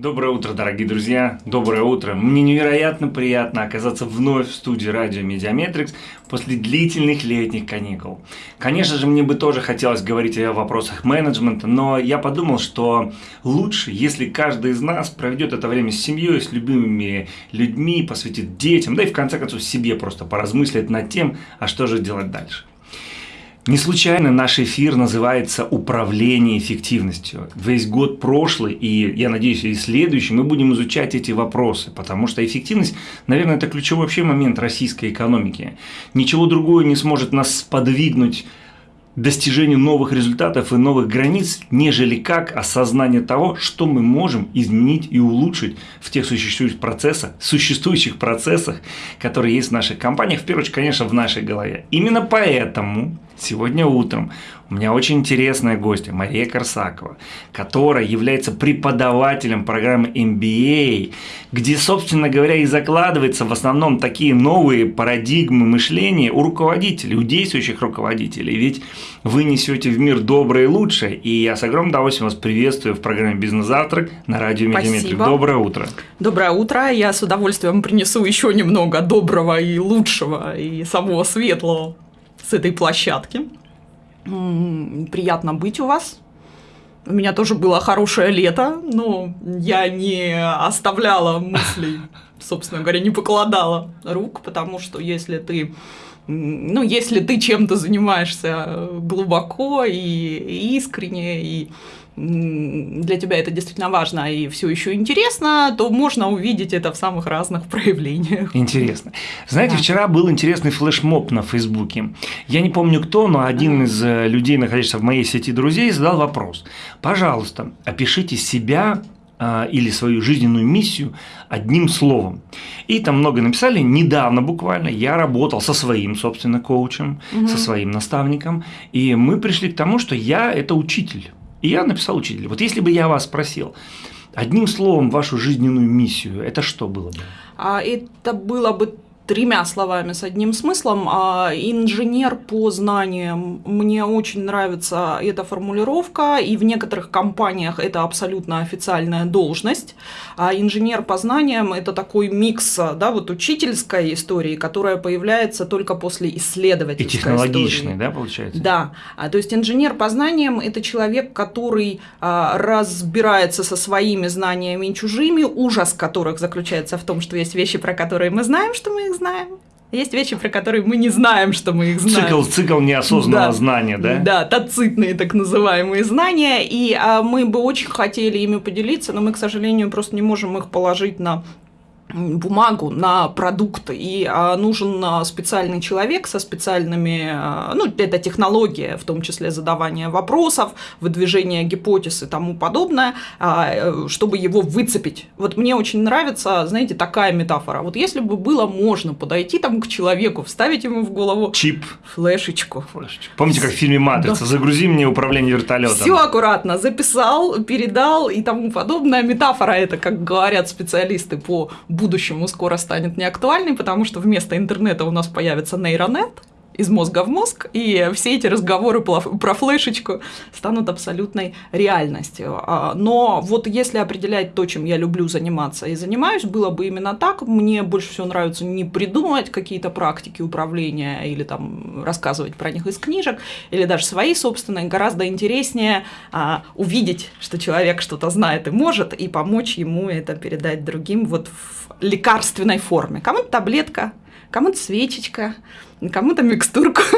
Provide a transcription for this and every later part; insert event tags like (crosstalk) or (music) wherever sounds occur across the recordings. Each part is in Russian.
Доброе утро, дорогие друзья! Доброе утро! Мне невероятно приятно оказаться вновь в студии радио MediaMetrics после длительных летних каникул. Конечно же, мне бы тоже хотелось говорить о вопросах менеджмента, но я подумал, что лучше, если каждый из нас проведет это время с семьей, с любимыми людьми, посвятит детям, да и в конце концов себе просто поразмыслит над тем, а что же делать дальше. Не случайно наш эфир называется «Управление эффективностью». Весь год прошлый и, я надеюсь, и следующий мы будем изучать эти вопросы, потому что эффективность, наверное, это ключевой вообще момент российской экономики. Ничего другое не сможет нас сподвигнуть достижению новых результатов и новых границ, нежели как осознание того, что мы можем изменить и улучшить в тех существующих процессах, существующих процессах, которые есть в наших компаниях, в первую очередь, конечно, в нашей голове. Именно поэтому сегодня утром у меня очень интересная гостья Мария Корсакова, которая является преподавателем программы MBA, где, собственно говоря, и закладываются в основном такие новые парадигмы мышления у руководителей, у действующих руководителей. Ведь вы несете в мир доброе и лучшее, и я с огромным удовольствием вас приветствую в программе «Бизнес-завтрак» на радио Медиаметрик. Доброе утро. Доброе утро. Я с удовольствием принесу еще немного доброго и лучшего, и самого светлого с этой площадки. Приятно быть у вас. У меня тоже было хорошее лето, но я не оставляла мыслей, собственно говоря, не покладала рук, потому что если ты ну, если ты чем-то занимаешься глубоко и искренне, и для тебя это действительно важно и все еще интересно, то можно увидеть это в самых разных проявлениях. Интересно. Знаете, да. вчера был интересный флешмоб на Фейсбуке. Я не помню кто, но один из э, людей, находящихся в моей сети друзей, задал вопрос. Пожалуйста, опишите себя а, или свою жизненную миссию одним словом. И там много написали. Недавно буквально я работал со своим, собственно, коучем, угу. со своим наставником, и мы пришли к тому, что я – это учитель. И я написал учителю. Вот если бы я вас спросил, одним словом вашу жизненную миссию, это что было бы? А это было бы тремя словами с одним смыслом. А, инженер по знаниям. Мне очень нравится эта формулировка, и в некоторых компаниях это абсолютно официальная должность. А инженер по знаниям – это такой микс да, вот учительской истории, которая появляется только после исследовательской И технологичной, истории. да, получается? Да. А, то есть инженер по знаниям – это человек, который а, разбирается со своими знаниями и чужими, ужас которых заключается в том, что есть вещи, про которые мы знаем, что мы их знаем. Есть вещи, про которые мы не знаем, что мы их знаем. Цикл, цикл неосознанного да. знания, да? Да, тацитные так называемые знания. И а, мы бы очень хотели ими поделиться, но мы, к сожалению, просто не можем их положить на бумагу на продукт, и а, нужен а, специальный человек со специальными, а, ну, это технология, в том числе задавание вопросов, выдвижение гипотез и тому подобное, э, чтобы его выцепить. Вот мне очень нравится, знаете, такая метафора. Вот если бы было можно подойти там к человеку, вставить ему в голову чип, флешечку. флешечку. Помните, как в фильме «Матрица»? Да. Загрузи мне управление вертолетом. Все аккуратно, записал, передал и тому подобное. Метафора это, как говорят специалисты по будущему скоро станет неактуальной, потому что вместо интернета у нас появится нейронет, из мозга в мозг, и все эти разговоры про флешечку станут абсолютной реальностью. А, но вот если определять то, чем я люблю заниматься и занимаюсь, было бы именно так. Мне больше всего нравится не придумывать какие-то практики управления или там рассказывать про них из книжек, или даже свои собственные. Гораздо интереснее а, увидеть, что человек что-то знает и может, и помочь ему это передать другим вот в лекарственной форме. Кому-то таблетка, кому-то свечечка, кому-то микстурку. (laughs)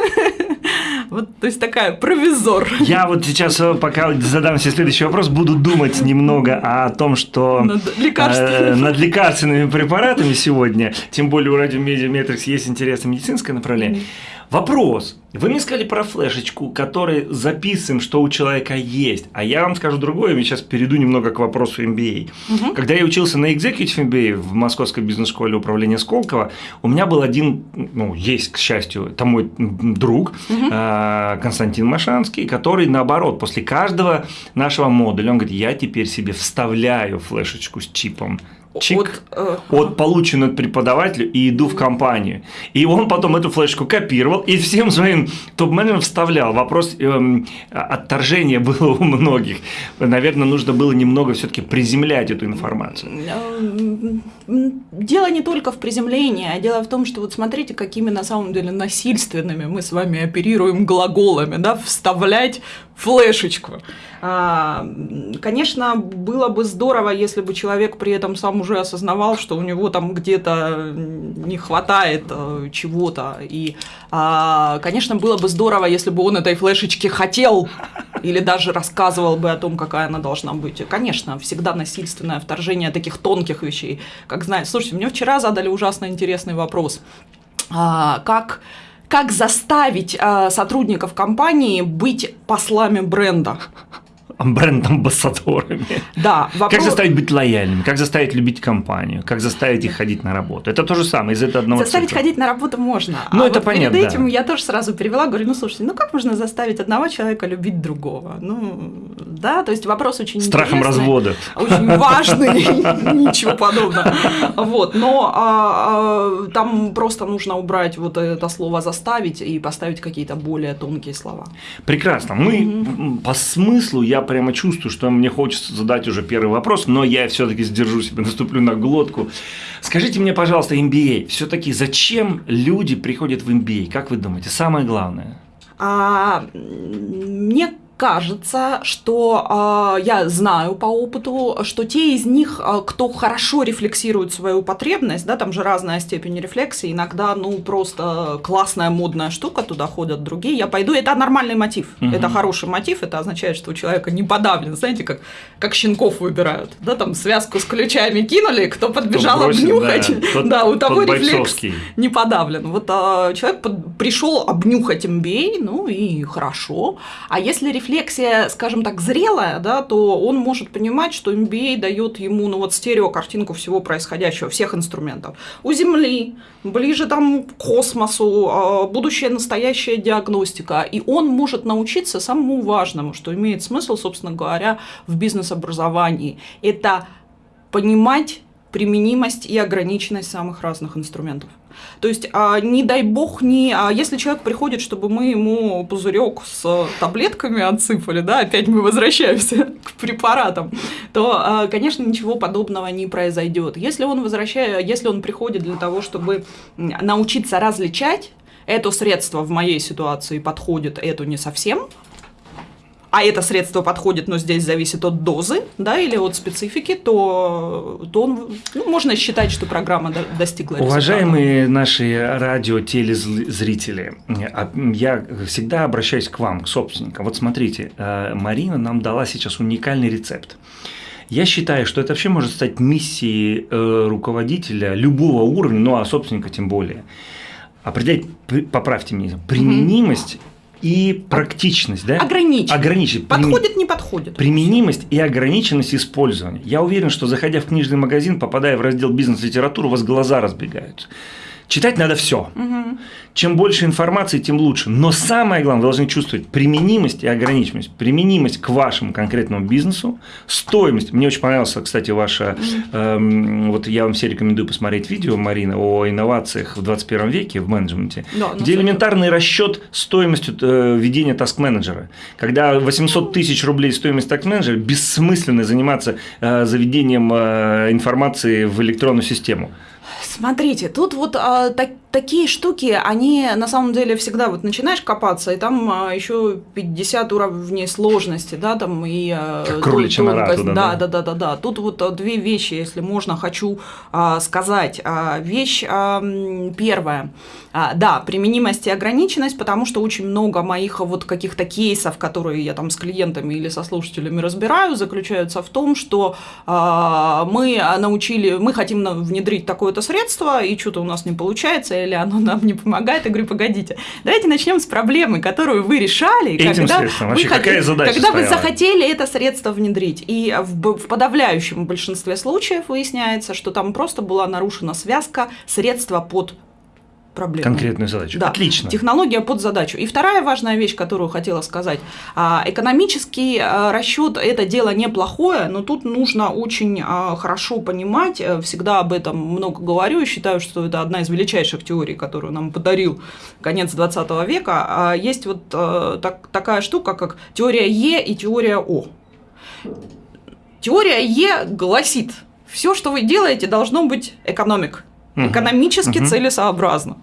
Вот, то есть такая провизор. Я вот сейчас, э, пока задам себе следующий вопрос, буду думать немного о том, что над, э, над лекарственными препаратами сегодня, тем более у Радио Медиа Метрикс есть интересное медицинское направление. Mm-hmm Вопрос. Вы мне сказали про флешечку, который записываем, что у человека есть. А я вам скажу другое, я сейчас перейду немного к вопросу MBA. Угу. Когда я учился на Executive MBA в Московской бизнес-школе управления Сколково, у меня был один, ну, есть, к счастью, это мой друг угу. Константин Машанский, который, наоборот, после каждого нашего модуля, он говорит, я теперь себе вставляю флешечку с чипом чик, от, э, от полученного от преподавателя и иду в компанию. И он потом эту флешку копировал и всем своим топ-менеджерам вставлял. Вопрос э, отторжения (laughs) было у многих. Наверное, нужно было немного все-таки приземлять эту информацию. Дело не только в приземлении, а дело в том, что вот смотрите, какими на самом деле насильственными мы с вами оперируем глаголами, да, вставлять флешечку. А, конечно, было бы здорово, если бы человек при этом сам уже осознавал, что у него там где-то не хватает э, чего-то. И, а, конечно, было бы здорово, если бы он этой флешечки хотел или даже рассказывал бы о том, какая она должна быть. конечно, всегда насильственное вторжение таких тонких вещей. Как знаете, слушайте, мне вчера задали ужасно интересный вопрос. А, как как заставить э, сотрудников компании быть послами бренда бренд-амбассадорами. Да. Вопрос... Как заставить быть лояльными, как заставить любить компанию, как заставить их ходить на работу. Это то же самое из этого одного Заставить цикла. ходить на работу можно. Ну, а это вот понятно, перед этим да. я тоже сразу перевела, говорю, ну, слушайте, ну как можно заставить одного человека любить другого? Ну, да, то есть вопрос очень Страхом развода. Очень важный, (laughs) ничего подобного. Вот, но а, а, там просто нужно убрать вот это слово «заставить» и поставить какие-то более тонкие слова. Прекрасно. Мы по смыслу, я прямо чувствую, что мне хочется задать уже первый вопрос, но я все-таки сдержу себя, (laughs) наступлю на глотку. Скажите мне, пожалуйста, MBA, все-таки зачем люди приходят в MBA? Как вы думаете, самое главное? А, мне кажется, что э, я знаю по опыту, что те из них, э, кто хорошо рефлексирует свою потребность, да, там же разная степень рефлексии, иногда, ну, просто классная модная штука, туда ходят другие, я пойду, это нормальный мотив, угу. это хороший мотив, это означает, что у человека не подавлен, знаете, как, как щенков выбирают, да, там связку с ключами кинули, кто подбежал кто бросит, обнюхать, да, тот, да, у того рефлекс не подавлен. Вот а, человек под, пришел обнюхать MBA, ну и хорошо, а если рефлексия скажем так, зрелая, да, то он может понимать, что MBA дает ему ну, вот стереокартинку всего происходящего, всех инструментов. У Земли, ближе там к космосу, а, будущая настоящая диагностика. И он может научиться самому важному, что имеет смысл, собственно говоря, в бизнес-образовании. Это понимать применимость и ограниченность самых разных инструментов. То есть, а, не дай бог, не, а если человек приходит, чтобы мы ему пузырек с таблетками отсыпали, да, опять мы возвращаемся (laughs) к препаратам, то, а, конечно, ничего подобного не произойдет. Если он возвращает, если он приходит для того, чтобы научиться различать, это средство в моей ситуации подходит, это не совсем, а это средство подходит, но здесь зависит от дозы, да, или от специфики, то, то он, ну, можно считать, что программа до, достигла результата. Уважаемые наши радио-телезрители, а, я всегда обращаюсь к вам, к собственникам. Вот смотрите, э, Марина нам дала сейчас уникальный рецепт. Я считаю, что это вообще может стать миссией э, руководителя любого уровня, ну а собственника тем более. Определять, поправьте меня, применимость и практичность, да? Ограничить. Ограничить. Подходит, не подходит. Применимость и ограниченность использования. Я уверен, что заходя в книжный магазин, попадая в раздел бизнес-литературу, у вас глаза разбегаются. Читать надо все. Угу. Чем больше информации, тем лучше. Но самое главное, вы должны чувствовать применимость и ограниченность. Применимость к вашему конкретному бизнесу, стоимость. Мне очень понравилось, кстати, ваша, эм, вот я вам все рекомендую посмотреть видео, Марина, о инновациях в 21 веке в менеджменте, да, где элементарный расчет стоимости э, ведения таск-менеджера. Когда 800 тысяч рублей стоимость таск-менеджера, бессмысленно заниматься э, заведением э, информации в электронную систему. Смотрите, тут вот а, так, такие штуки, они на самом деле всегда вот начинаешь копаться, и там а, еще 50 уровней сложности, да, там и а, тонкость. Нора туда, да, да, да, да, да. Тут вот а, две вещи, если можно, хочу а, сказать. А, вещь а, первая. А, да, применимость и ограниченность, потому что очень много моих вот каких-то кейсов, которые я там с клиентами или со слушателями разбираю, заключаются в том, что а, мы научили, мы хотим внедрить такое-то средство, и что-то у нас не получается, или оно нам не помогает. Я говорю, погодите, давайте начнем с проблемы, которую вы решали. Этим когда средством вообще вы какая задача Когда стояла? вы захотели это средство внедрить. И в, в подавляющем большинстве случаев выясняется, что там просто была нарушена связка средства под проблему. Конкретную задачу. Да. Отлично. Технология под задачу. И вторая важная вещь, которую хотела сказать. А, экономический а, расчет – это дело неплохое, но тут нужно очень а, хорошо понимать, э, всегда об этом много говорю, и считаю, что это одна из величайших теорий, которую нам подарил конец 20 века. Есть вот э, так, такая штука, как теория Е и теория О. Теория Е гласит, все, что вы делаете, должно быть экономик экономически целесообразно.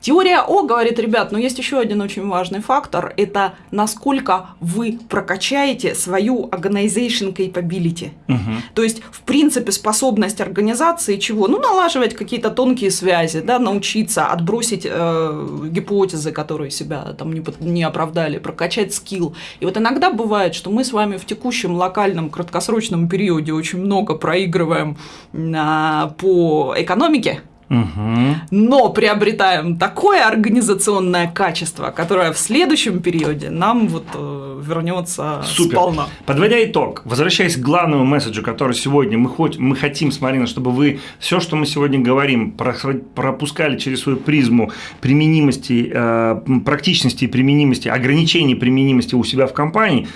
Теория О говорит, ребят, но есть еще один очень важный фактор, это насколько вы прокачаете свою organization capability. Угу. То есть, в принципе, способность организации чего? Ну, налаживать какие-то тонкие связи, да, научиться отбросить э, гипотезы, которые себя там не, не оправдали, прокачать скилл. И вот иногда бывает, что мы с вами в текущем локальном краткосрочном периоде очень много проигрываем э, по экономике, Угу. Но приобретаем такое организационное качество, которое в следующем периоде нам вот э, вернется Супер. сполна. Подводя итог, возвращаясь к главному месседжу, который сегодня мы, хоть, мы хотим с Мариной, чтобы вы все, что мы сегодня говорим, пропускали через свою призму применимости, э, практичности и применимости, ограничений применимости у себя в компании,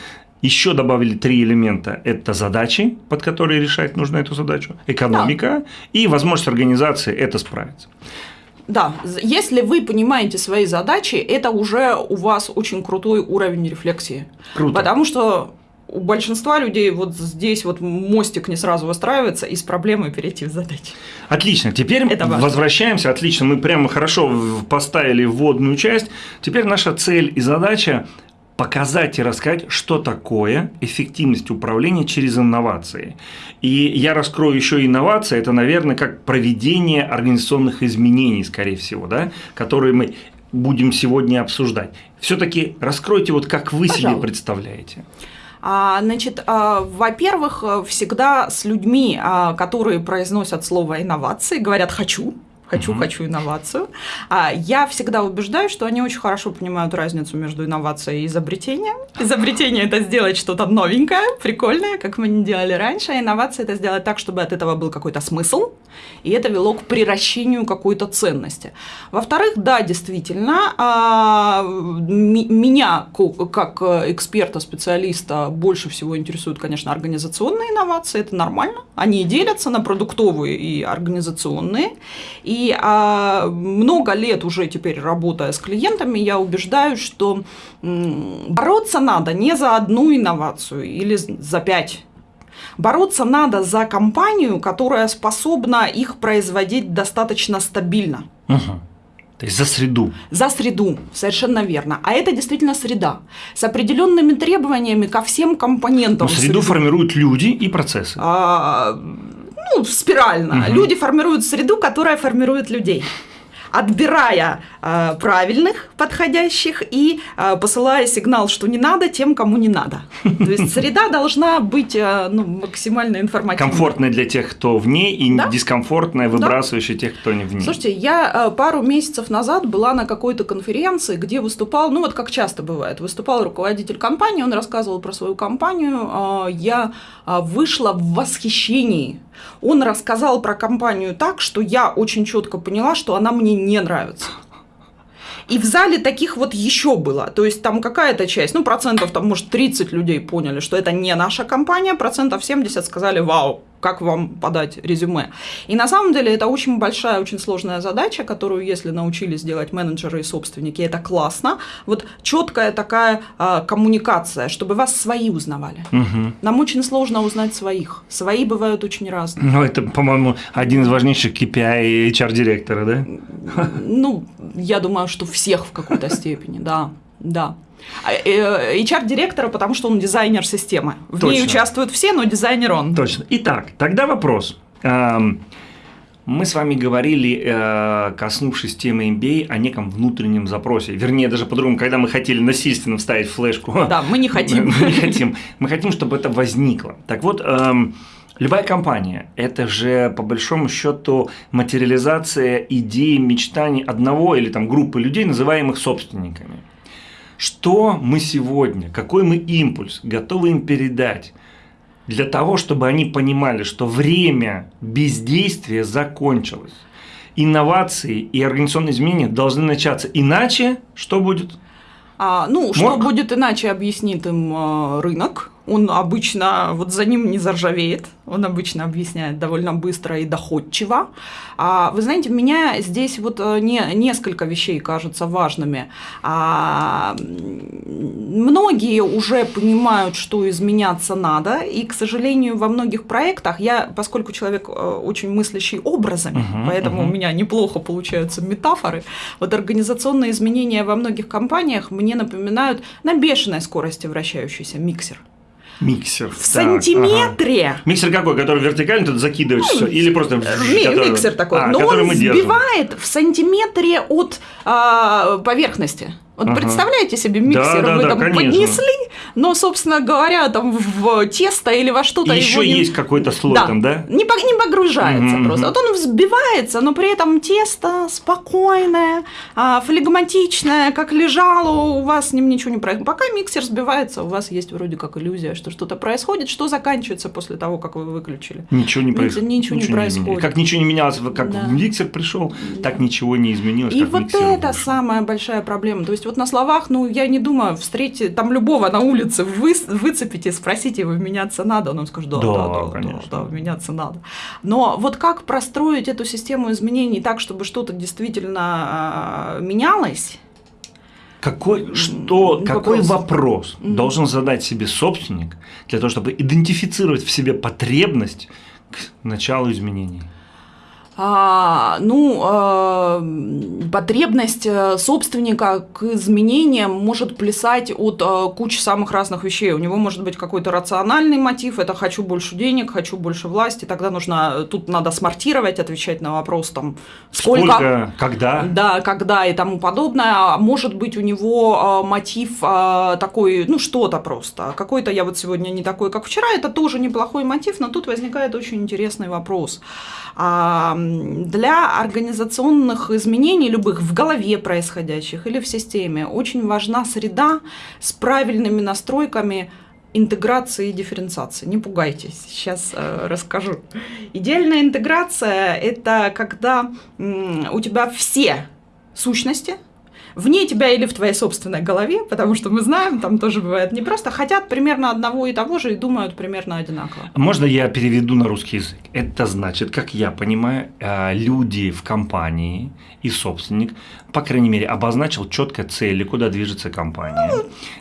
еще добавили три элемента. Это задачи, под которые решать нужно эту задачу, экономика да. и возможность организации это справиться. Да, если вы понимаете свои задачи, это уже у вас очень крутой уровень рефлексии. Круто. Потому что у большинства людей вот здесь вот мостик не сразу выстраивается, и с проблемой перейти в задачи. Отлично. Теперь Это возвращаемся. Отлично. Мы прямо хорошо поставили вводную часть. Теперь наша цель и задача показать и рассказать, что такое эффективность управления через инновации. И я раскрою еще инновации, это, наверное, как проведение организационных изменений, скорее всего, да, которые мы будем сегодня обсуждать. Все-таки раскройте, вот как вы Пожалуй. себе представляете. А, значит, а, во-первых, всегда с людьми, а, которые произносят слово инновации, говорят «хочу», хочу, mm-hmm. хочу инновацию. А я всегда убеждаю, что они очень хорошо понимают разницу между инновацией и изобретением. Изобретение это сделать что-то новенькое, прикольное, как мы не делали раньше, а инновация это сделать так, чтобы от этого был какой-то смысл, и это вело к приращению какой-то ценности. Во-вторых, да, действительно, а, меня как эксперта, специалиста больше всего интересуют, конечно, организационные инновации, это нормально. Они делятся на продуктовые и организационные. И и а, много лет уже теперь работая с клиентами, я убеждаю, что бороться надо не за одну инновацию или за пять. Бороться надо за компанию, которая способна их производить достаточно стабильно. Угу. То есть за среду. За среду, совершенно верно. А это действительно среда. С определенными требованиями ко всем компонентам. Но среду среды. формируют люди и процессы. А, ну, спирально. Угу. Люди формируют среду, которая формирует людей отбирая э, правильных, подходящих и э, посылая сигнал, что не надо тем, кому не надо. То есть среда должна быть э, ну, максимально информативной. Комфортная для тех, кто в ней, и да? дискомфортная, выбрасывающая да? тех, кто не в ней. Слушайте, я э, пару месяцев назад была на какой-то конференции, где выступал, ну вот как часто бывает, выступал руководитель компании, он рассказывал про свою компанию, э, я э, вышла в восхищении он рассказал про компанию так, что я очень четко поняла, что она мне не нравится. И в зале таких вот еще было. То есть там какая-то часть, ну, процентов, там, может, 30 людей поняли, что это не наша компания, процентов 70 сказали «Вау, как вам подать резюме. И на самом деле это очень большая, очень сложная задача, которую, если научились делать менеджеры и собственники, это классно. Вот четкая такая а, коммуникация, чтобы вас свои узнавали. Угу. Нам очень сложно узнать своих. Свои бывают очень разные. Ну, это, по-моему, один из важнейших KPI HR-директора, да? Ну, я думаю, что всех в какой-то (laughs) степени, да, да. HR-директора, э, потому что он дизайнер системы. В Точно. ней участвуют все, но дизайнер он. Точно. Итак, тогда вопрос. Эм, мы с вами говорили, э, коснувшись темы MBA, о неком внутреннем запросе. Вернее, даже по-другому, когда мы хотели насильственно вставить флешку. Да, мы не хотим. (laughs) Мы не хотим. Мы хотим, чтобы это возникло. Так вот, эм, Любая компания – это же, по большому счету, материализация идей, мечтаний одного или там группы людей, называемых собственниками. Что мы сегодня, какой мы импульс готовы им передать для того, чтобы они понимали, что время бездействия закончилось. инновации и организационные изменения должны начаться. Иначе что будет? А, ну, Морг? что будет иначе, объяснит им э, рынок. Он обычно, вот за ним не заржавеет, он обычно объясняет довольно быстро и доходчиво. А, вы знаете, меня здесь вот э, не, несколько вещей кажутся важными. А, многие уже понимают, что изменяться надо, и, к сожалению, во многих проектах я, поскольку человек э, очень мыслящий образами, uh-huh, поэтому uh-huh. у меня неплохо получаются метафоры, вот организационные изменения во многих компаниях мне напоминают на бешеной скорости вращающийся миксер. Миксер. В так, сантиметре. Ага. Миксер какой? Который вертикально тут закидываешь ну, все? Или просто... Ми- который... Миксер такой. А, Но он сбивает держим. в сантиметре от а, поверхности. Вот ага. представляете себе миксер, да, вы да, там конечно. поднесли, но, собственно говоря, там в тесто или во что-то. Еще не... есть какой-то слой да, там, да? Не, не погружается угу, просто. Вот он взбивается, но при этом тесто спокойное, а, флегматичное, как лежало, у вас с ним ничего не происходит. Пока миксер взбивается, у вас есть вроде как иллюзия, что что-то происходит. Что заканчивается после того, как вы выключили? Ничего не, проис... ничего, ничего не, не происходит. Как ничего не менялось, как да. миксер пришел, да. так ничего не изменилось. И вот это самая большая проблема. То есть вот на словах, ну, я не думаю, встретить там любого на улице вы, выцепите, спросите его, меняться надо, он вам скажет, да, да, да, да, да, да, меняться надо. Но вот как простроить эту систему изменений так, чтобы что-то действительно э, менялось, какой, что, вопрос. какой вопрос mm-hmm. должен задать себе собственник для того, чтобы идентифицировать в себе потребность к началу изменений? А, ну, а, потребность э, собственника к изменениям может плясать от а, кучи самых разных вещей. У него может быть какой-то рациональный мотив, это хочу больше денег, хочу больше власти, тогда нужно, тут надо смартировать, отвечать на вопрос там, сколько, сколько когда. Да, когда и тому подобное. А может быть у него мотив такой, ну, что-то просто. Какой-то я вот сегодня не такой, как вчера, это тоже неплохой мотив, но тут возникает очень интересный вопрос. А, для организационных изменений любых в голове происходящих или в системе очень важна среда с правильными настройками интеграции и дифференциации. Не пугайтесь, сейчас э, расскажу. Идеальная интеграция – это когда м, у тебя все сущности – вне тебя или в твоей собственной голове, потому что мы знаем, там тоже бывает не просто, хотят примерно одного и того же и думают примерно одинаково. Можно я переведу на русский язык? Это значит, как я понимаю, э, люди в компании и собственник, по крайней мере, обозначил четко цели, куда движется компания.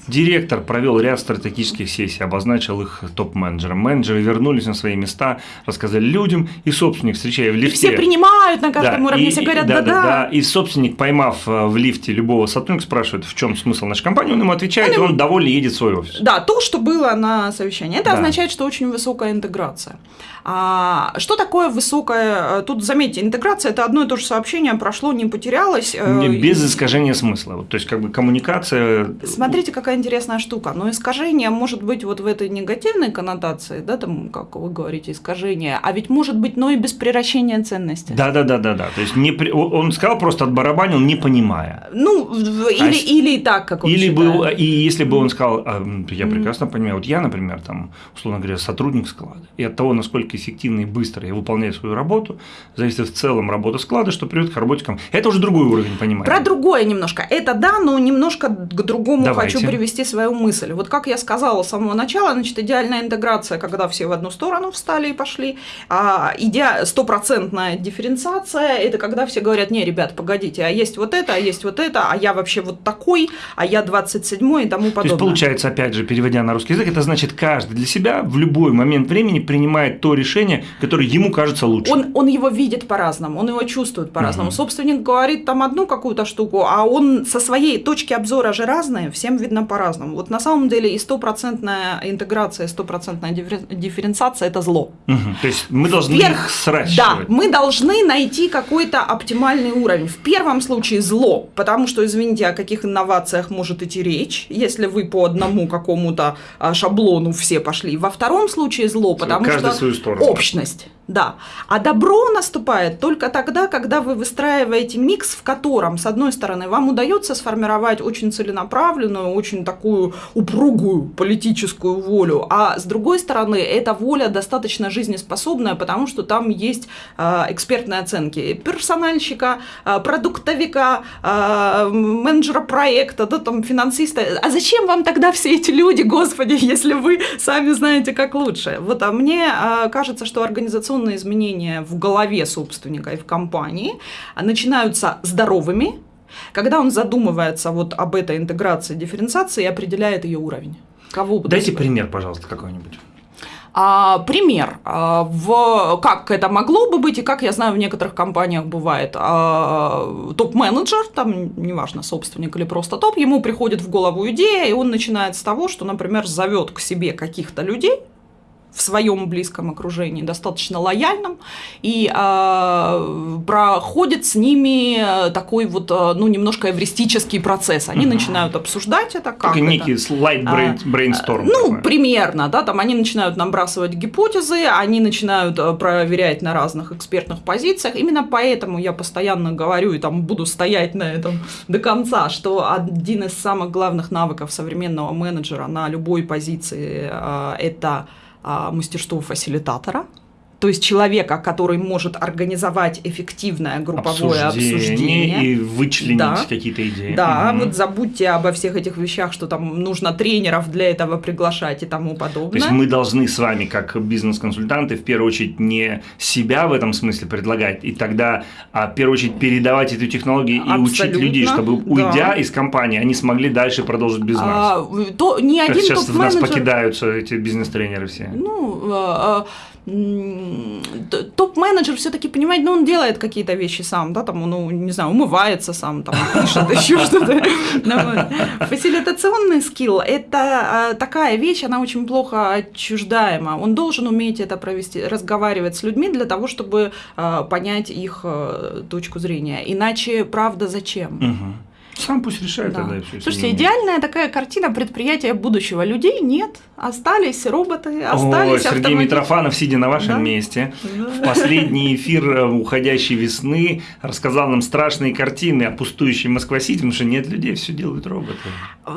Директор провел ряд стратегических сессий, обозначил их топ-менеджерам. Менеджеры вернулись на свои места, рассказали людям, и собственник, встречая в лифте... И все принимают на каждом да, уровне, и, все говорят «да-да». И собственник, поймав э, в лифте любого сотрудника, спрашивает, в чем смысл нашей компании, он ему отвечает, он, и он довольно едет в свой офис. Да, то, что было на совещании. Это да. означает, что очень высокая интеграция. А, что такое высокая... Э, тут, заметьте, интеграция – это одно и то же сообщение, прошло, не потерялось. Э, без искажения смысла. То есть, как бы коммуникация… Смотрите, какая интересная штука. Но искажение может быть вот в этой негативной коннотации, да, там, как вы говорите, искажение, а ведь может быть, но и без превращения ценности. Да-да-да-да-да. То есть, не, он сказал просто отбарабанил, не понимая. Ну, или, а или и так, как он Или был, и если бы он сказал, а, я прекрасно понимаю, вот я, например, там, условно говоря, сотрудник склада, и от того, насколько эффективно и быстро я выполняю свою работу, зависит в целом работа склада, что приведет к работе компании. Это уже другой уровень понимания. Про другое немножко. Это да, но немножко к другому Давайте. хочу привести свою мысль. Вот как я сказала с самого начала, значит, идеальная интеграция, когда все в одну сторону встали и пошли, а стопроцентная дифференциация – это когда все говорят, не, ребят, погодите, а есть вот это, а есть вот это, а я вообще вот такой, а я 27 и тому подобное. То есть, получается, опять же, переводя на русский язык, это значит, каждый для себя в любой момент времени принимает то решение, которое ему кажется лучше. Он, он его видит по-разному, он его чувствует по-разному. Угу. Собственник говорит там одну какую-то штуку, а он со своей точки обзора же разные, всем видно по-разному. Вот на самом деле и стопроцентная интеграция, и стопроцентная дифференциация – это зло. Угу. То есть мы должны Вверх, их сращивать. Да, мы должны найти какой-то оптимальный уровень. В первом случае зло, потому что, извините, о каких инновациях может идти речь, если вы по одному какому-то а, шаблону все пошли. Во втором случае зло, потому Каждый что общность. Да. А добро наступает только тогда, когда вы выстраиваете микс, в котором, с одной стороны, вам удается сформировать очень целенаправленную, очень такую упругую политическую волю, а с другой стороны, эта воля достаточно жизнеспособная, потому что там есть э, экспертные оценки персональщика, э, продуктовика, э, менеджера проекта, да, там, финансиста. А зачем вам тогда все эти люди, господи, (laughs) если вы сами знаете, как лучше? Вот, а мне э, кажется, что организационно организационные изменения в голове собственника и в компании начинаются здоровыми, когда он задумывается вот об этой интеграции, дифференциации и определяет ее уровень. Кого Дайте пример, пожалуйста, какой-нибудь. А, пример, а, в, как это могло бы быть, и как я знаю, в некоторых компаниях бывает. А, топ-менеджер, там неважно, собственник или просто топ, ему приходит в голову идея, и он начинает с того, что, например, зовет к себе каких-то людей, в своем близком окружении, достаточно лояльным, и э, проходит с ними такой вот, э, ну, немножко эвристический процесс. Они угу. начинают обсуждать это, как Такой некий слайд брейнсторм. Ну, такой. примерно, да, там они начинают набрасывать гипотезы, они начинают э, проверять на разных экспертных позициях. Именно поэтому я постоянно говорю и там буду стоять на этом до конца, что один из самых главных навыков современного менеджера на любой позиции э, это а, мастерство фасилитатора, то есть человека, который может организовать эффективное групповое обсуждение, обсуждение и вычленить да, какие-то идеи. Да, угу. вот забудьте обо всех этих вещах, что там нужно тренеров для этого приглашать и тому подобное. То есть мы должны с вами, как бизнес-консультанты, в первую очередь не себя в этом смысле предлагать, и тогда а, в первую очередь передавать эту технологию и Абсолютно, учить людей, чтобы уйдя да. из компании, они смогли дальше продолжить без нас. А, то не один Сейчас в нас покидаются эти бизнес-тренеры все. Ну, а, а топ-менеджер все-таки понимает, ну, он делает какие-то вещи сам, да, там, ну, не знаю, умывается сам, там, пишет (laughs) еще что-то. Ну, Фасилитационный скилл – это а, такая вещь, она очень плохо отчуждаема. Он должен уметь это провести, разговаривать с людьми для того, чтобы а, понять их а, точку зрения. Иначе, правда, зачем? Сам пусть решает да. тогда все. Слушайте, идеальная такая картина предприятия будущего. Людей нет, остались роботы, остались Ой, Сергей автомобили. Митрофанов, сидя на вашем да? месте, да. в последний эфир э, уходящей весны рассказал нам страшные картины о пустующей Москва-Сити, потому что нет людей, все делают роботы.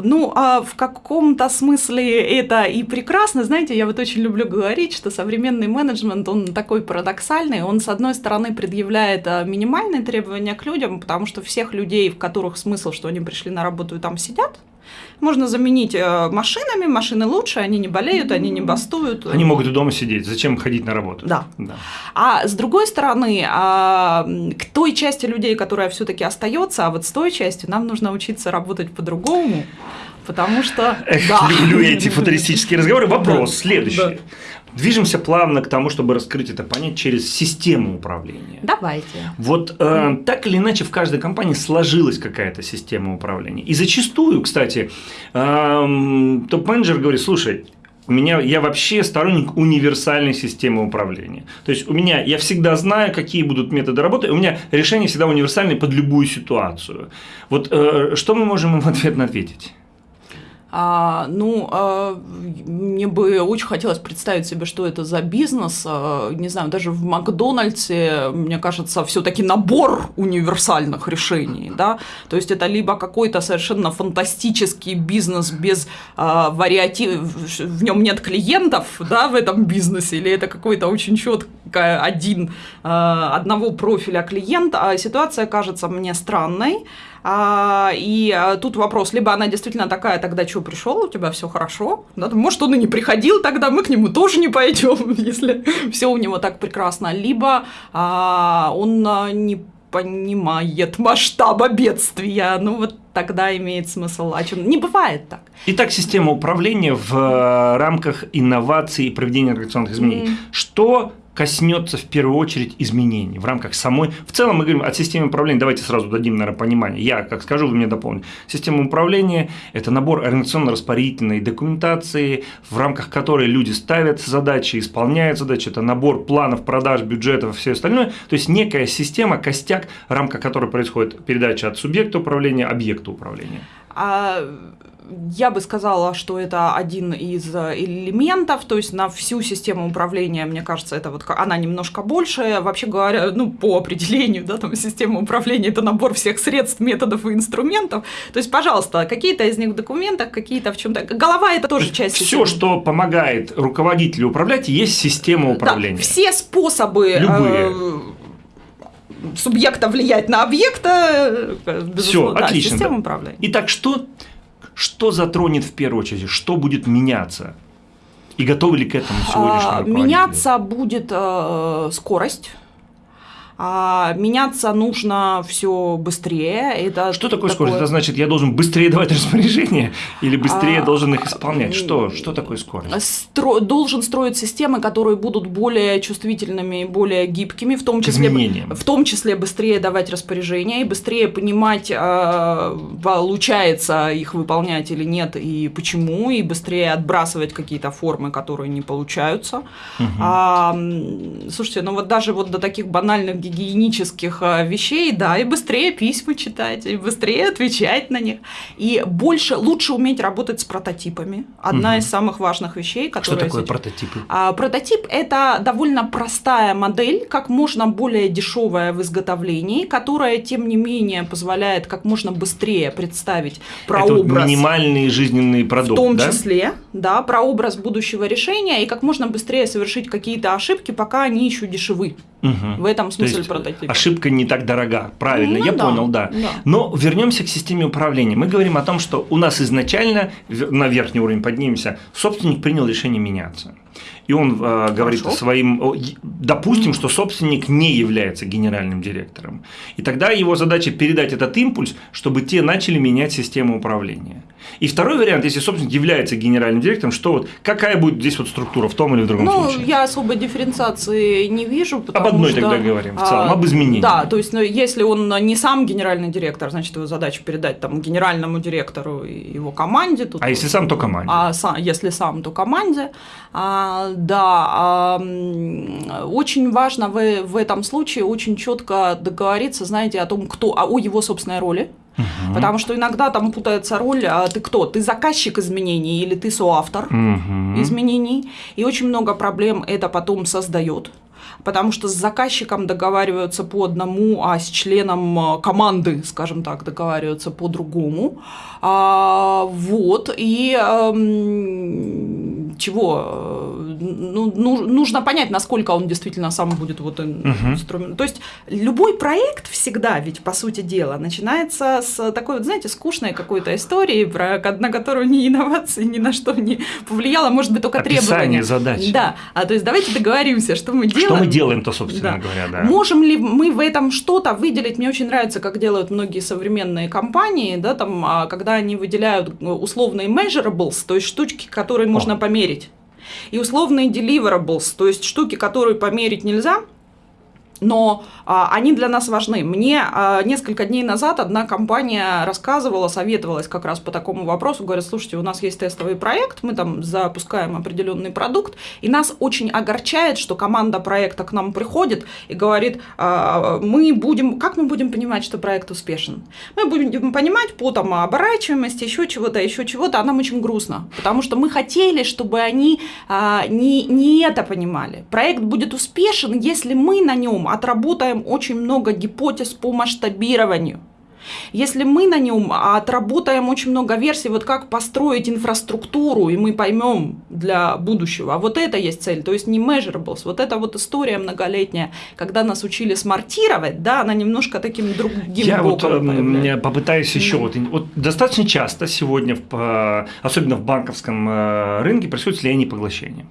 Ну, а в каком-то смысле это и прекрасно. Знаете, я вот очень люблю говорить, что современный менеджмент, он такой парадоксальный. Он, с одной стороны, предъявляет э, минимальные требования к людям, потому что всех людей, в которых смысл что они пришли на работу и там сидят. Можно заменить э, машинами, машины лучше, они не болеют, они не бастуют. Они могут и дома сидеть, зачем ходить на работу? Да. да. А с другой стороны, а, к той части людей, которая все-таки остается, а вот с той частью нам нужно учиться работать по-другому. Потому что... Эх, да. люблю эти футуристические разговоры. Вопрос следующий. Да. Движемся плавно к тому, чтобы раскрыть это понять через систему управления. Давайте. Вот э, так или иначе в каждой компании сложилась какая-то система управления. И зачастую, кстати, э, топ-менеджер говорит, слушай, у меня, я вообще сторонник универсальной системы управления. То есть у меня, я всегда знаю, какие будут методы работы, у меня решение всегда универсальное под любую ситуацию. Вот э, что мы можем им в ответ ответить? А, ну, а, мне бы очень хотелось представить себе, что это за бизнес. А, не знаю, даже в Макдональдсе, мне кажется, все-таки набор универсальных решений, да. То есть это либо какой-то совершенно фантастический бизнес без а, вариатив, в нем нет клиентов, да, в этом бизнесе, или это какой-то очень четко один а, одного профиля клиента. А ситуация кажется мне странной. А, и а, тут вопрос, либо она действительно такая, тогда что, пришел, у тебя все хорошо? Да, может, он и не приходил, тогда мы к нему тоже не пойдем, (laughs) если все у него так прекрасно. Либо а, он а, не понимает масштаба бедствия. Ну вот тогда имеет смысл о чем. Не бывает так. Итак, система управления в э, рамках инноваций и проведения организационных изменений. Mm. Что коснется в первую очередь изменений в рамках самой. В целом мы говорим о системе управления. Давайте сразу дадим, наверное, понимание. Я, как скажу, вы мне дополните. Система управления – это набор организационно-распорядительной документации, в рамках которой люди ставят задачи, исполняют задачи. Это набор планов, продаж, бюджетов и все остальное. То есть некая система, костяк, в рамках которой происходит передача от субъекта управления объекту управления. А, я бы сказала, что это один из элементов, то есть на всю систему управления, мне кажется, это вот она немножко больше. Вообще говоря, ну, по определению, да, там система управления это набор всех средств, методов и инструментов. То есть, пожалуйста, какие-то из них в документах, какие-то в чем-то. Голова это тоже часть. Все, что помогает руководителю управлять, есть система управления. Да, все способы. Любые. Э, субъекта влиять на объекта, э, Все, да, отлично. Система управления. Итак, что что затронет в первую очередь, что будет меняться? И готовы ли к этому сегодняшние а, Меняться будет э, скорость а меняться нужно все быстрее. Это что такое, такое скорость? Это значит, я должен быстрее давать распоряжения или быстрее а, должен их исполнять? Что, что такое скорость? Стро, должен строить системы, которые будут более чувствительными, более гибкими, в том числе, в том числе быстрее давать распоряжения и быстрее понимать, а, получается их выполнять или нет и почему, и быстрее отбрасывать какие-то формы, которые не получаются. Угу. А, слушайте, ну вот даже вот до таких банальных гигиенических а, вещей, да, и быстрее письма читать, и быстрее отвечать на них, и больше, лучше уметь работать с прототипами. Одна угу. из самых важных вещей, которые... Что такое сейчас... прототипы? А, прототип – это довольно простая модель, как можно более дешевая в изготовлении, которая, тем не менее, позволяет как можно быстрее представить прообраз. Это минимальный жизненный продукт, В том да? числе, да, прообраз будущего решения, и как можно быстрее совершить какие-то ошибки, пока они еще дешевы. Угу. В этом смысле прототип. Ошибка не так дорога, правильно, ну, я да, понял, да. да. Но вернемся к системе управления. Мы говорим о том, что у нас изначально на верхний уровень поднимемся, собственник принял решение меняться и он э, говорит своим, допустим, что собственник не является генеральным директором. И тогда его задача передать этот импульс, чтобы те начали менять систему управления. И второй вариант, если собственник является генеральным директором, что вот какая будет здесь вот структура в том или в другом ну, случае? Ну, я особой дифференциации не вижу. Об одной что, тогда говорим, в целом, а, об изменении. Да, то есть, ну, если он не сам генеральный директор, значит, его задача передать там генеральному директору и его команде. Тут а если сам, то команде. А сам, если сам, то команде. А, да, очень важно в, в этом случае очень четко договориться, знаете, о том, кто, о его собственной роли. Угу. Потому что иногда там путается роль, а ты кто? Ты заказчик изменений или ты соавтор угу. изменений. И очень много проблем это потом создает потому что с заказчиком договариваются по одному, а с членом а, команды, скажем так, договариваются по другому. А, вот, и а, чего? Ну, нужно понять, насколько он действительно сам будет вот инструмент. То есть любой проект всегда, ведь по сути дела, начинается с такой вот, знаете, скучной какой-то истории, про, на которую ни инновации ни на что не повлияло, может быть, только Описание требования. задачи. Да, а то есть давайте договоримся, что мы делаем. Что мы делаем-то, собственно да. говоря, да. Можем ли мы в этом что-то выделить? Мне очень нравится, как делают многие современные компании, да, там, а, когда они выделяют э, условные measurables, то есть штучки, которые можно померить. И условные deliverables, то есть штуки, которые померить нельзя, но а, они для нас важны. Мне а, несколько дней назад одна компания рассказывала, советовалась как раз по такому вопросу, говорит, слушайте, у нас есть тестовый проект, мы там запускаем определенный продукт, и нас очень огорчает, что команда проекта к нам приходит и говорит, а, мы будем, как мы будем понимать, что проект успешен? Мы будем понимать по там оборачиваемости, еще чего-то, еще чего-то, а нам очень грустно, потому что мы хотели, чтобы они а, не, не это понимали. Проект будет успешен, если мы на нем отработаем очень много гипотез по масштабированию. Если мы на нем отработаем очень много версий, вот как построить инфраструктуру, и мы поймем для будущего, а вот это есть цель, то есть не measurables, вот эта вот история многолетняя, когда нас учили смартировать, да, она немножко таким другим Я вот э, попытаюсь еще, вот, вот достаточно часто сегодня, в, особенно в банковском э, рынке, происходит слияние и поглощение.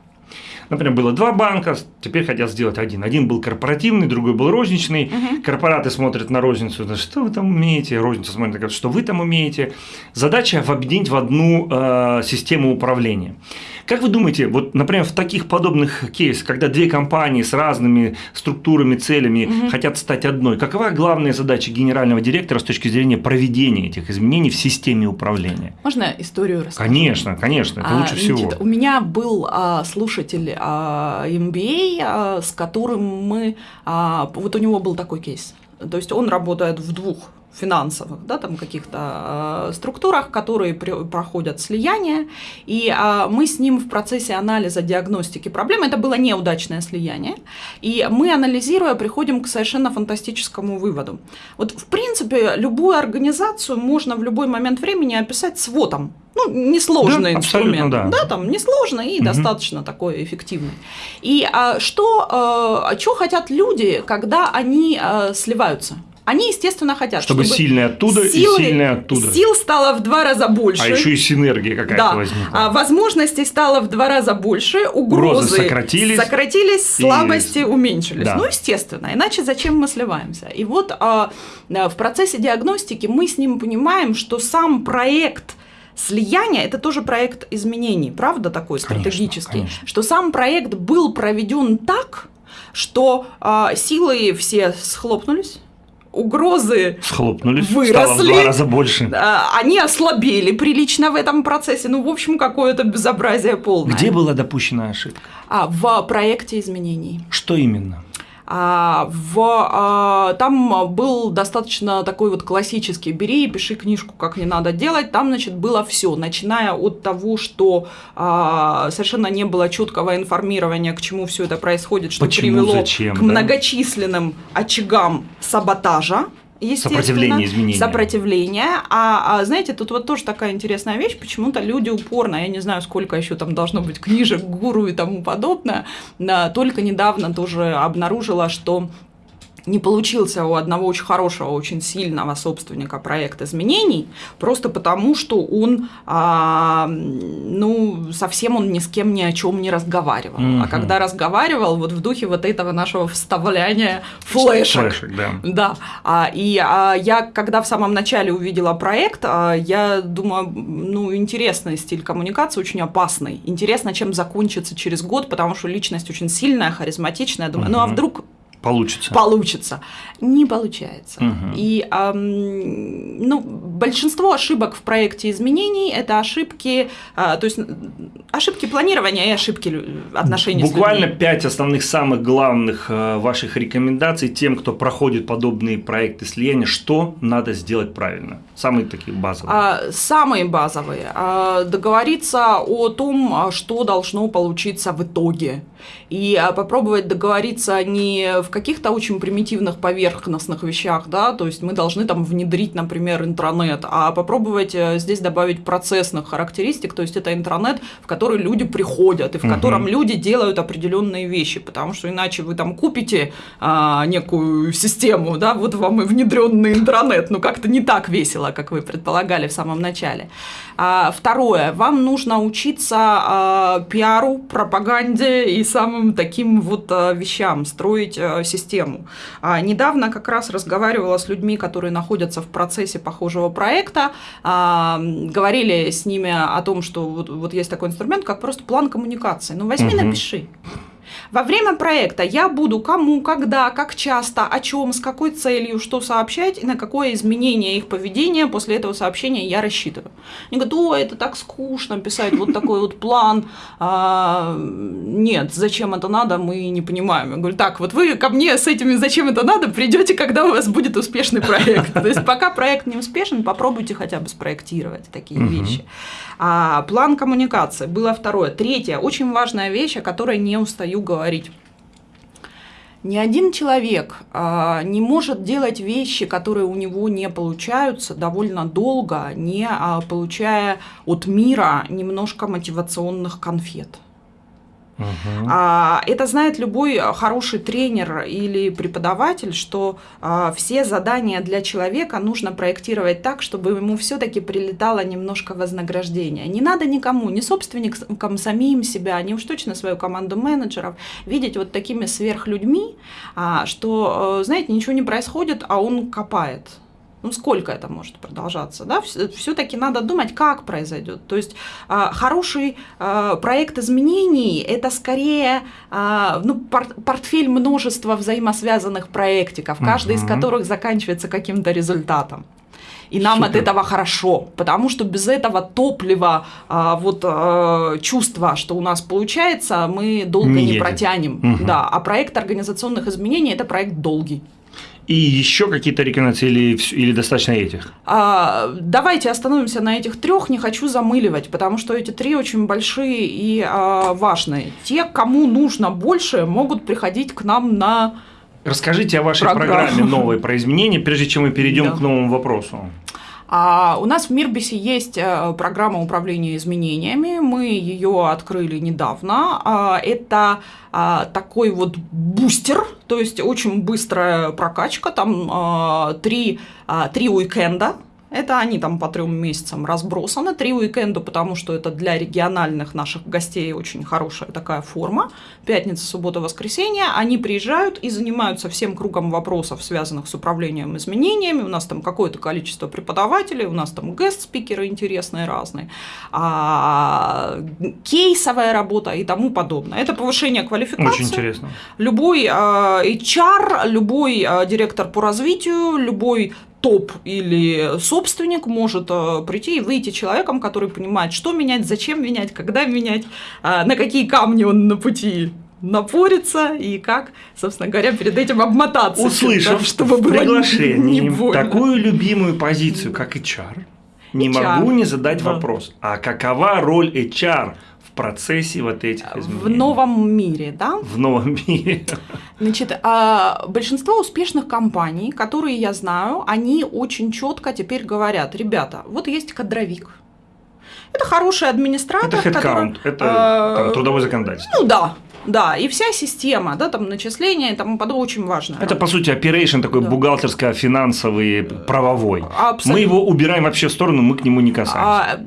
Например, было два банка, теперь хотят сделать один. Один был корпоративный, другой был розничный. Угу. Корпораты смотрят на розницу, что вы там умеете, розница смотрит, что вы там умеете. Задача объединить в одну э, систему управления. Как вы думаете, вот, например, в таких подобных кейсах, когда две компании с разными структурами, целями угу. хотят стать одной, какова главная задача генерального директора с точки зрения проведения этих изменений в системе управления? Можно историю рассказать? Конечно, конечно, это а, лучше всего. Значит, у меня был а, слушатель а, MBA, а, с которым мы, а, вот у него был такой кейс. То есть он работает в двух финансовых, да, там каких-то э, структурах, которые при, проходят слияние, и э, мы с ним в процессе анализа диагностики проблем, это было неудачное слияние, и мы, анализируя, приходим к совершенно фантастическому выводу. Вот, в принципе, любую организацию можно в любой момент времени описать сводом, ну, несложный да, инструмент. Да. да, там несложный и угу. достаточно такой эффективный. И а, что, а, что хотят люди, когда они а, сливаются? Они, естественно, хотят, чтобы, чтобы сильные оттуда силы, и сильные оттуда. Сил стало в два раза больше. А еще и синергия какая-то да. возникла. А возможностей стало в два раза больше, угрозы, угрозы сократились, сократились слабости и... уменьшились. Да. Ну, естественно, иначе зачем мы сливаемся? И вот а, в процессе диагностики мы с ним понимаем, что сам проект Слияние – это тоже проект изменений, правда, такой стратегический, конечно, конечно. что сам проект был проведен так, что э, силы все схлопнулись, угрозы Схлопнулись, выросли, стало в два раза больше. Они ослабели прилично в этом процессе. Ну, в общем, какое-то безобразие полное. Где была допущена ошибка? А, в проекте изменений. Что именно? А, в, а, там был достаточно такой вот классический «бери и пиши книжку, как не надо делать». Там, значит, было все, начиная от того, что а, совершенно не было четкого информирования, к чему все это происходит, что Почему, привело зачем, к да? многочисленным очагам саботажа Сопротивление изменения. Сопротивление. А, а знаете, тут вот тоже такая интересная вещь, почему-то люди упорно, я не знаю, сколько еще там должно быть книжек, гуру и тому подобное, только недавно тоже обнаружила, что не получился у одного очень хорошего, очень сильного собственника проект изменений, просто потому что он, а, ну, совсем он ни с кем ни о чем не разговаривал. Mm-hmm. А когда разговаривал, вот в духе вот этого нашего вставляния флешек. Флешек, да. Да. А, и а, я, когда в самом начале увидела проект, а, я думаю, ну, интересный стиль коммуникации, очень опасный. Интересно, чем закончится через год, потому что личность очень сильная, харизматичная. Думаю, mm-hmm. ну а вдруг Получится. Получится. Не получается. Угу. И эм, ну, большинство ошибок в проекте изменений это ошибки, э, то есть ошибки планирования и ошибки отношений Буквально пять основных самых главных э, ваших рекомендаций тем, кто проходит подобные проекты слияния, что надо сделать правильно. Самые такие базовые. А, самые базовые. А, договориться о том, а, что должно получиться в итоге. И а, попробовать договориться не в каких-то очень примитивных поверхностных вещах, да, то есть мы должны там внедрить, например, интранет, а попробовать э, здесь добавить процессных характеристик, то есть это интранет, в который люди приходят и в угу. котором люди делают определенные вещи, потому что иначе вы там купите а, некую систему, да, вот вам и внедренный интранет, ну как-то не так весело, как вы предполагали в самом начале. А, второе, вам нужно учиться а, пиару, пропаганде и самым таким вот а, вещам, строить а, систему. А, недавно как раз разговаривала с людьми, которые находятся в процессе похожего проекта, а, говорили с ними о том, что вот, вот есть такой инструмент, как просто план коммуникации. Ну возьми, угу. напиши. Во время проекта я буду кому, когда, как часто, о чем, с какой целью, что сообщать и на какое изменение их поведения после этого сообщения я рассчитываю. Они говорят, о, это так скучно писать вот такой вот план. А, нет, зачем это надо, мы не понимаем. Я говорю, так, вот вы ко мне с этими зачем это надо придете, когда у вас будет успешный проект. То есть пока проект не успешен, попробуйте хотя бы спроектировать такие вещи. А, план коммуникации было второе. Третье, очень важная вещь, о которой не устаю говорить. Ни один человек а, не может делать вещи, которые у него не получаются довольно долго, не а, получая от мира немножко мотивационных конфет. Угу. Это знает любой хороший тренер или преподаватель, что а, все задания для человека нужно проектировать так, чтобы ему все-таки прилетало немножко вознаграждения. Не надо никому, ни собственникам самим себя, ни уж точно свою команду менеджеров видеть вот такими сверхлюдьми, а, что, э, знаете, ничего не происходит, а он копает ну сколько это может продолжаться, да, все-таки надо думать, как произойдет. То есть а, хороший а, проект изменений – это скорее а, ну, портфель множества взаимосвязанных проектиков, каждый угу. из которых заканчивается каким-то результатом. И нам Супер. от этого хорошо, потому что без этого топлива, вот чувства, что у нас получается, мы долго не, не протянем. Угу. Да, а проект организационных изменений это проект долгий. И еще какие-то рекомендации или, или достаточно этих? А, давайте остановимся на этих трех, не хочу замыливать, потому что эти три очень большие и а, важные. Те, кому нужно больше, могут приходить к нам на Расскажите о вашей Программа. программе новой про изменения, прежде чем мы перейдем Да. к новому вопросу. А у нас в Мирбисе есть э, программа управления изменениями. Мы ее открыли недавно. А, Это а, такой вот бустер, то есть очень быстрая прокачка. Там а, три, три уикенда. Это они там по трем месяцам разбросаны. Три уикенда, потому что это для региональных наших гостей очень хорошая такая форма. Пятница, суббота, воскресенье. Они приезжают и занимаются всем кругом вопросов, связанных с управлением изменениями. У нас там какое-то количество преподавателей, у нас там гест-спикеры интересные разные, а, кейсовая работа и тому подобное. Это повышение квалификации. Очень интересно. Любой а, HR, любой а, директор по развитию, любой топ или собственник может а, прийти и выйти человеком, который понимает, что менять, зачем менять, когда менять, а, на какие камни он на пути напорится и как, собственно говоря, перед этим обмотаться. Услышав да, чтобы в приглашении не больно. такую любимую позицию, как HR, не HR. могу не задать Да. вопрос, а какова роль HR процессе вот этих в изменений? новом мире, да? В новом мире. Значит, а, большинство успешных компаний, которые я знаю, они очень четко теперь говорят, ребята, вот есть кадровик. Это хороший администратор, Это который- headcount, это а, там, трудовое законодательство. Ну да, да, и вся система, да, там начисления и тому подобное очень важно. Это, по сути, operation такой Да. бухгалтерско-финансовый, правовой. Абсолютно. Мы его убираем вообще в сторону, мы к нему не касаемся. А,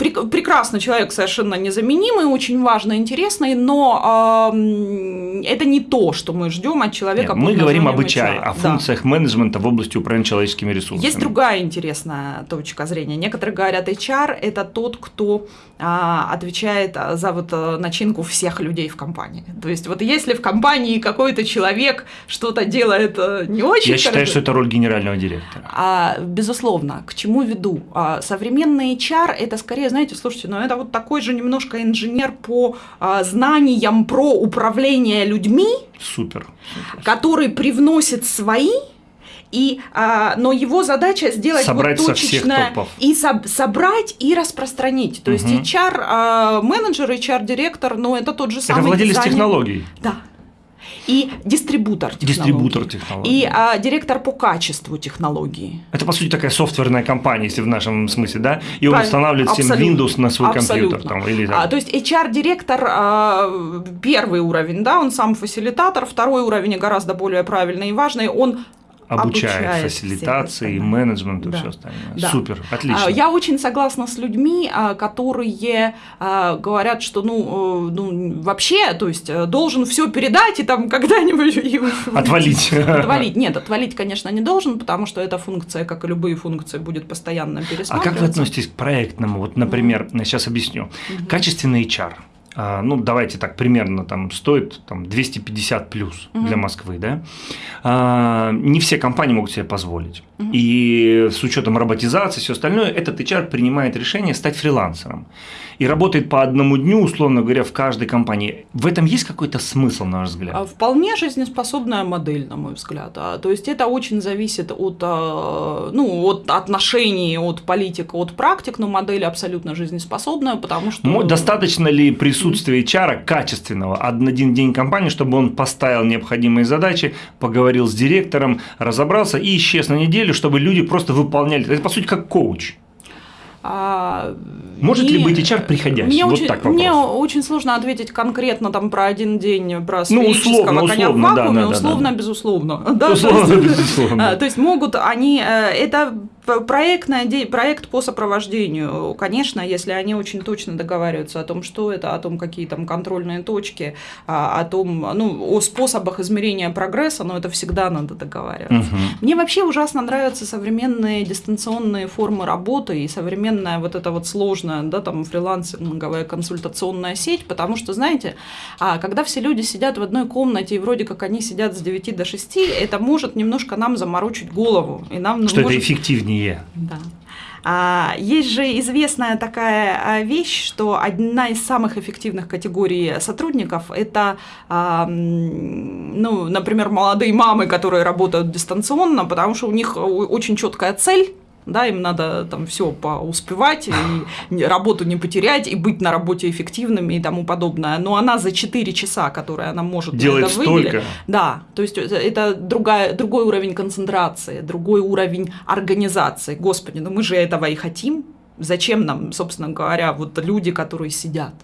прек- прекрасный человек, совершенно незаменимый, очень важный, интересный, но м, это не то, что мы ждем от человека. Нет, мы говорим об HR, о Да. функциях менеджмента в области управления человеческими ресурсами. Есть другая интересная точка зрения. Некоторые говорят, HR – это тот, кто а, отвечает за вот а, начинку всех людей в компании. То есть вот если в компании какой-то человек что-то делает а, не очень Я считаю, хорошо- что это роль генерального директора. а, безусловно, к чему веду? А, современный HR это скорее, знаете, слушайте, ну это вот такой же немножко инженер по а, знаниям про управление людьми, Супер. который привносит свои. И, а, но его задача сделать Собрать вот со точечно топов. и соб- собрать и распространить. То есть Мгм. HR а, менеджер, HR директор, ну это тот же самый Это владелец дизайнер. технологий, Да. И дистрибутор технологий. дистрибутор технологий. И а, директор по качеству технологии. Это, по сути, такая софтверная компания, если в нашем смысле, да? И он Правильно. устанавливает всем. Windows на свой Абсолютно. компьютер. Там, или, там. А, то есть HR-директор а, первый уровень, да, он сам фасилитатор, второй уровень гораздо более правильный и важный, он обучает, обучает фасилитации, менеджменту и Да. все остальное. Да. Супер, отлично. А, Я очень согласна с людьми, а, которые а, говорят, что ну, э, ну вообще, то есть э, должен все передать и там когда-нибудь и (laughs) Отвалить. Отвалить. Нет, отвалить, конечно, не должен, потому что эта функция, как и любые функции, будет постоянно А пересматриваться. как вы относитесь к проектному? Вот, например, сейчас объясню. Качественный HR. А, ну, давайте так, примерно там стоит там, 250 плюс Мгм. для Москвы, да? А, не все компании могут себе позволить. Мгм. И с учетом роботизации, все остальное, этот HR принимает решение стать фрилансером. И работает по одному дню, условно говоря, в каждой компании. В этом есть какой-то смысл, на ваш взгляд? А, Вполне жизнеспособная модель, на мой взгляд. А, То есть это очень зависит от, ну, от отношений, от политик, от практик, но модель абсолютно жизнеспособная, потому что... Достаточно ли присутствия HR качественного один день компании, чтобы он поставил необходимые задачи, поговорил с директором, разобрался и исчез на неделю, чтобы люди просто выполняли. Это по сути как коуч. А, Может ли мне- быть HR приходящий? Мне, Вот очень, так вопрос. мне очень сложно ответить конкретно там про один день, про Ну, условно, коня условно, в да, вакууме, да, да, условно, да. безусловно. (laughs) Да, то Условно, есть- безусловно. А, То есть могут они, э, это проектная, проект по сопровождению, конечно, если они очень точно договариваются о том, что это, о том, какие там контрольные точки, а, о том, ну, о способах измерения прогресса, но это всегда надо договариваться. Мгм. Мне вообще ужасно нравятся современные дистанционные формы работы и современная вот эта вот сложная, да, там фрилансинговая консультационная сеть, потому что, знаете, а, когда все люди сидят в одной комнате и вроде как они сидят с 9 до 6, это может немножко нам заморочить голову. И нам Что это может- эффективнее. Да. А, есть же известная такая а, вещь, что одна из самых эффективных категорий сотрудников – это, а, ну, например, молодые мамы, которые работают дистанционно, потому что у них очень четкая цель, да, им надо там все успевать, и работу не потерять, и быть на работе эффективными и тому подобное. Но она за 4 часа, которые она может делать это столько. Да, то есть это другая, другой уровень концентрации, другой уровень организации. Господи, ну мы же этого и хотим. Зачем нам, собственно говоря, вот люди, которые сидят?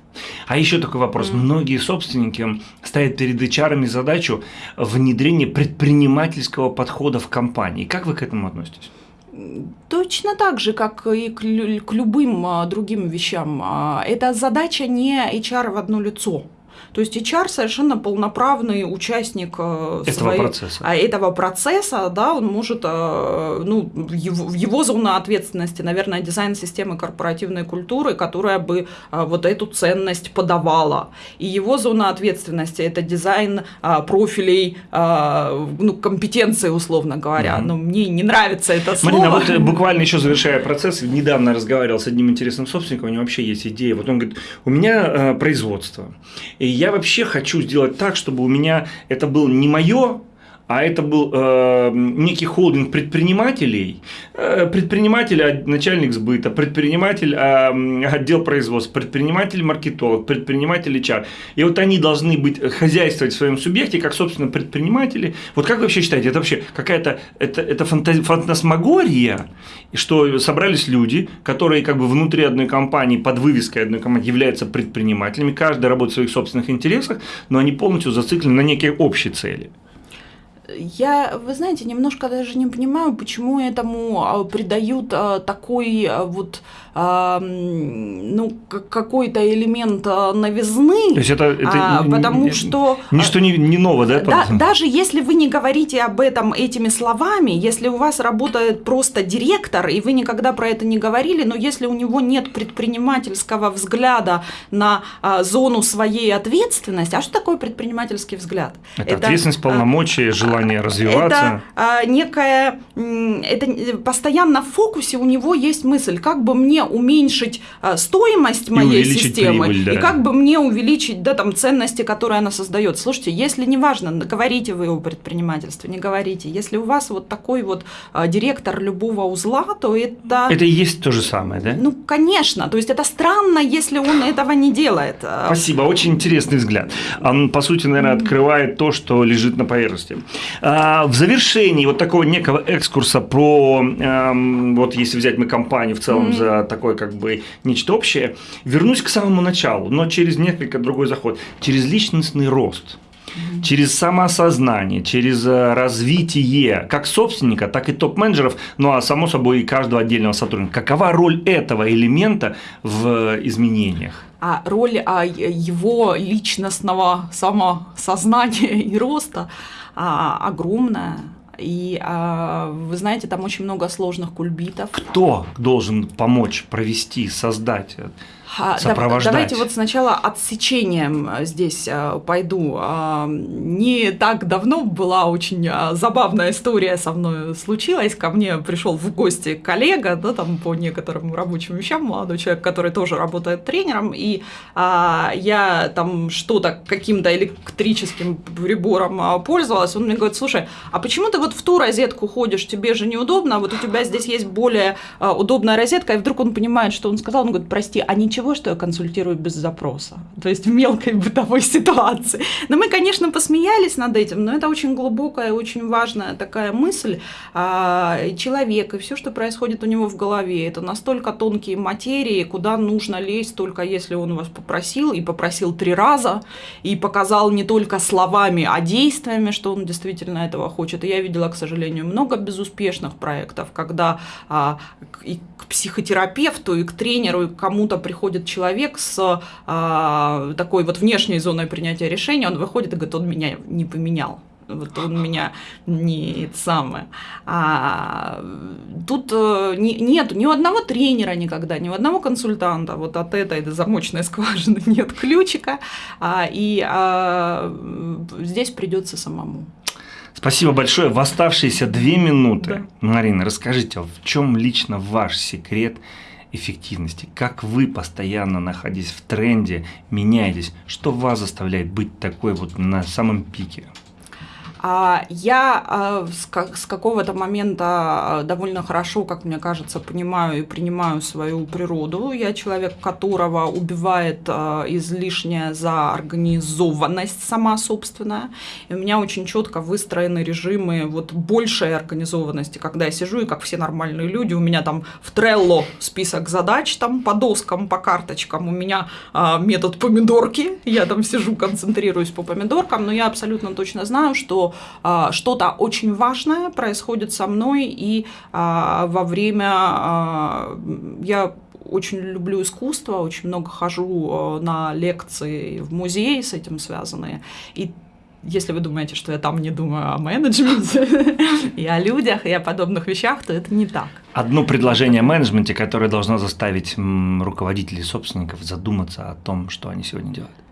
А еще такой вопрос. Mm. Многие собственники ставят перед HR задачу внедрения предпринимательского подхода в компании. Как вы к этому относитесь? Точно так же, как и к, любым а, другим вещам. А, это задача не HR в одно лицо. То есть HR совершенно полноправный участник э, этого своей, процесса. А, этого процесса, да, он может, э, ну, его, его зона ответственности, наверное, дизайн системы корпоративной культуры, которая бы э, вот эту ценность подавала. И его зона ответственности это дизайн профилей, ну, компетенции, условно говоря. Mm-hmm. Но мне не нравится это слово. Марина, вот (laughs) буквально еще завершая процесс, недавно разговаривал с одним интересным собственником, у него вообще есть идея. Вот он говорит, у меня производство, и я я вообще хочу сделать так, чтобы у меня это было не мое, а это был э, некий холдинг предпринимателей, э, предприниматель, а, начальник сбыта, предприниматель, э, отдел производства, предприниматель маркетолог, предприниматель HR. И вот они должны быть э, хозяйствовать в своем субъекте, как, собственно, предприниматели. Вот как вы вообще считаете, это вообще какая-то это, это фантасмагория, что собрались люди, которые как бы внутри одной компании, под вывеской одной компании являются предпринимателями, каждый работает в своих собственных интересах, но они полностью зациклены на некие общие цели. Я, вы знаете, немножко даже не понимаю, почему этому а, придают а, такой а, вот ну, какой-то элемент новизны. То есть это, это потому что ничто не, не ново, да? да? Даже если вы не говорите об этом этими словами, если у вас работает просто директор, и вы никогда про это не говорили, но если у него нет предпринимательского взгляда на зону своей ответственности, а что такое предпринимательский взгляд? Это, это ответственность, полномочия, желание желание развиваться. Это а, некая, это постоянно в фокусе у него есть мысль, как бы мне уменьшить а, стоимость моей системы прибыль, да. и как бы мне увеличить да, там, ценности, которые она создает. Слушайте, если неважно, говорите вы о предпринимательстве, не говорите, если у вас вот такой вот а, директор любого узла, то это... Это и есть то же самое, да? Ну, конечно, то есть это странно, если он этого не делает. Спасибо, очень интересный взгляд. Он, по сути, наверное, открывает то, что лежит на поверхности. А, в завершении вот такого некого экскурса про, эм, вот если взять мы компанию в целом mm-hmm. за такое как бы нечто общее, вернусь к самому началу, но через несколько другой заход, через личностный рост через самоосознание, через э, развитие как собственника, так и топ-менеджеров, ну а само собой и каждого отдельного сотрудника. Какова роль этого элемента в изменениях? А роль а, его личностного самосознания и роста а, огромная. И а, вы знаете, там очень много сложных кульбитов. Кто должен помочь провести, создать? Сопровождать. Давайте вот сначала отсечением э, здесь э, пойду. А, не так давно была очень э, забавная история со мной случилась. Ко мне пришел в гости коллега, да, там по некоторым рабочим вещам, молодой человек, который тоже работает тренером, и а, я там что-то каким-то электрическим прибором а, пользовалась. Он мне говорит, слушай, а почему ты вот в ту розетку ходишь, тебе же неудобно, вот у тебя здесь есть более удобная розетка, и вдруг он понимает, что он сказал, он говорит, прости, а ничего что я консультирую без запроса, то есть в мелкой бытовой ситуации. Но мы, конечно, посмеялись над этим, но это очень глубокая, очень важная такая мысль. А, человек и все, что происходит у него в голове, это настолько тонкие материи, куда нужно лезть только если он вас попросил, и попросил три раза, и показал не только словами, а действиями, что он действительно этого хочет. И я видела, к сожалению, много безуспешных проектов, когда а, и к психотерапевту, и к тренеру, и к кому-то приходит приходит человек с а, такой вот внешней зоной принятия решения, он выходит и говорит, он меня не поменял вот он (laughs) меня не самое. А тут э, не, нет ни у одного тренера никогда, ни у одного консультанта вот от этой замочной скважины (laughs) нет ключика, а, и а, здесь придется самому. Спасибо большое. В оставшиеся две минуты, да. Марина, расскажите, в чем лично ваш секрет эффективности? Как вы, постоянно находясь в тренде, меняетесь? Что вас заставляет быть такой вот на самом пике? А, я а, с какого-то момента а, довольно хорошо, как мне кажется, понимаю и принимаю свою природу. Я человек, которого убивает излишняя заорганизованность сама собственная. И у меня очень четко выстроены режимы вот большей организованности, когда я сижу, и как все нормальные люди, у меня там в Trello список задач там по доскам, по карточкам, у меня метод помидорки, я там сижу, концентрируюсь по помидоркам, но я абсолютно точно знаю, что а, что-то очень важное происходит со мной, и а, во время а, я очень люблю искусство, очень много хожу на лекции в музей с этим связанные. И если вы думаете, что я там не думаю о менеджменте (laughs) и о людях и о подобных вещах, то это не так. Одно предложение о менеджменте, которое должно заставить руководителей собственников задуматься о том, что они сегодня делают.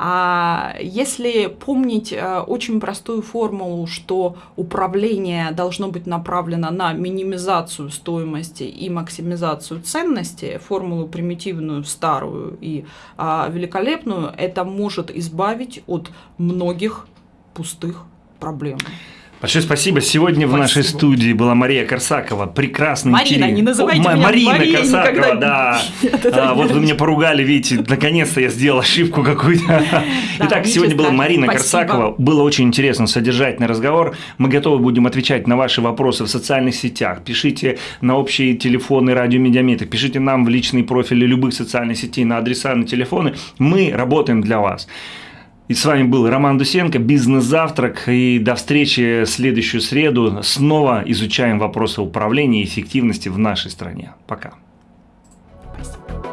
А если помнить э, очень простую формулу, что управление должно быть направлено на минимизацию стоимости и максимизацию ценности, формулу примитивную, старую и а, великолепную, это может избавить от многих пустых проблем. Большое спасибо. Сегодня спасибо. в нашей студии была Мария Корсакова, прекрасный Марина, теле... не называйте О, меня Марина Мария Корсакова, никогда. да. А, вот вы меня поругали, видите, наконец-то я сделал ошибку какую-то. Да, Итак, сегодня была Марина спасибо. Корсакова. Было очень интересно, содержательный разговор. Мы готовы будем отвечать на ваши вопросы в социальных сетях. Пишите на общие телефоны радио Медиаметр, пишите нам в личные профили любых социальных сетей на адреса, на телефоны. Мы работаем для вас. И с вами был Роман Дусенко, «Бизнес-завтрак». И до встречи следующую среду. Снова изучаем вопросы управления и эффективности в нашей стране. Пока. Спасибо.